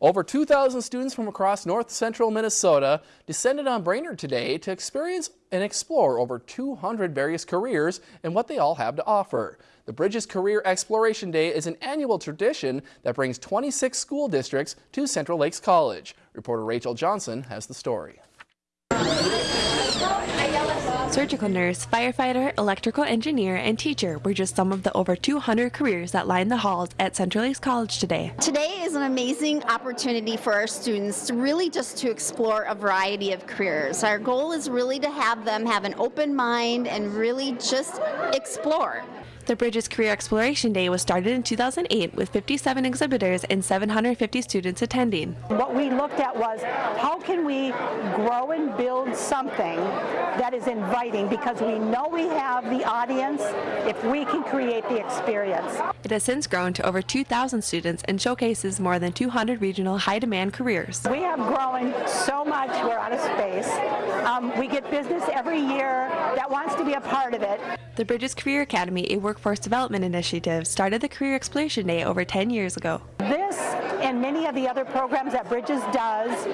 Over 2,000 students from across north central Minnesota descended on Brainerd today to experience and explore over 200 various careers and what they all have to offer. The Bridges Career Exploration Day is an annual tradition that brings 26 school districts to Central Lakes College. Reporter Rachel Johnson has the story. Surgical nurse, firefighter, electrical engineer, and teacher were just some of the over 200 careers that line the halls at Central Lakes College today. Today is an amazing opportunity for our students to really just to explore a variety of careers. Our goal is really to have them have an open mind and really just explore. The Bridges Career Exploration Day was started in 2008 with 57 exhibitors and 750 students attending. What we looked at was how can we grow and build something that is inviting because we know we have the audience if we can create the experience. It has since grown to over 2,000 students and showcases more than 200 regional high-demand careers. We have grown so much, we're out of space. Um, we get business every year that wants to be a part of it. The Bridges Career Academy, a workforce development initiative, started the Career Exploration Day over 10 years ago. This and many of the other programs that Bridges does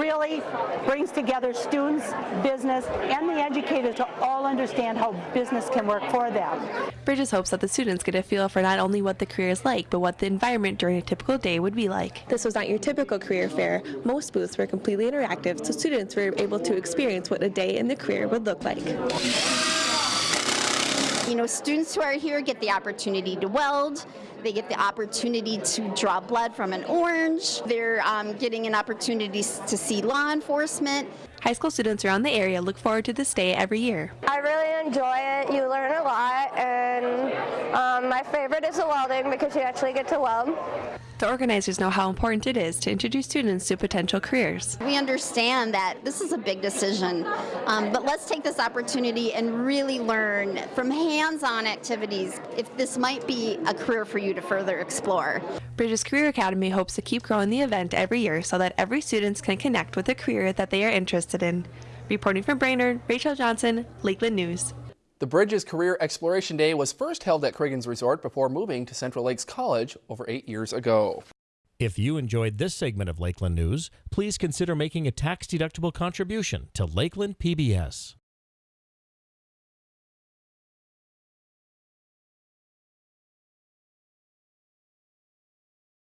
really brings together students, business, and the educators to all understand how business can work for them. Bridges hopes that the students get a feel for not only what the career is like, but what the environment during a typical day would be like. This was not your typical career fair. Most booths were completely interactive, so students were able to experience what a day in the career would look like. You know, students who are here get the opportunity to weld, they get the opportunity to draw blood from an orange, they're um, getting an opportunity to see law enforcement. High school students around the area look forward to this day every year. I really enjoy it. You learn a lot, and my favorite is the welding because you actually get to weld. The organizers know how important it is to introduce students to potential careers. We understand that this is a big decision, um, but let's take this opportunity and really learn from hands-on activities if this might be a career for you to further explore. Bridges Career Academy hopes to keep growing the event every year so that every student can connect with a career that they are interested in. Reporting from Brainerd, Rachel Johnson, Lakeland News. The Bridges Career Exploration Day was first held at Cragun's Resort before moving to Central Lakes College over eight years ago. If you enjoyed this segment of Lakeland News, please consider making a tax-deductible contribution to Lakeland PBS.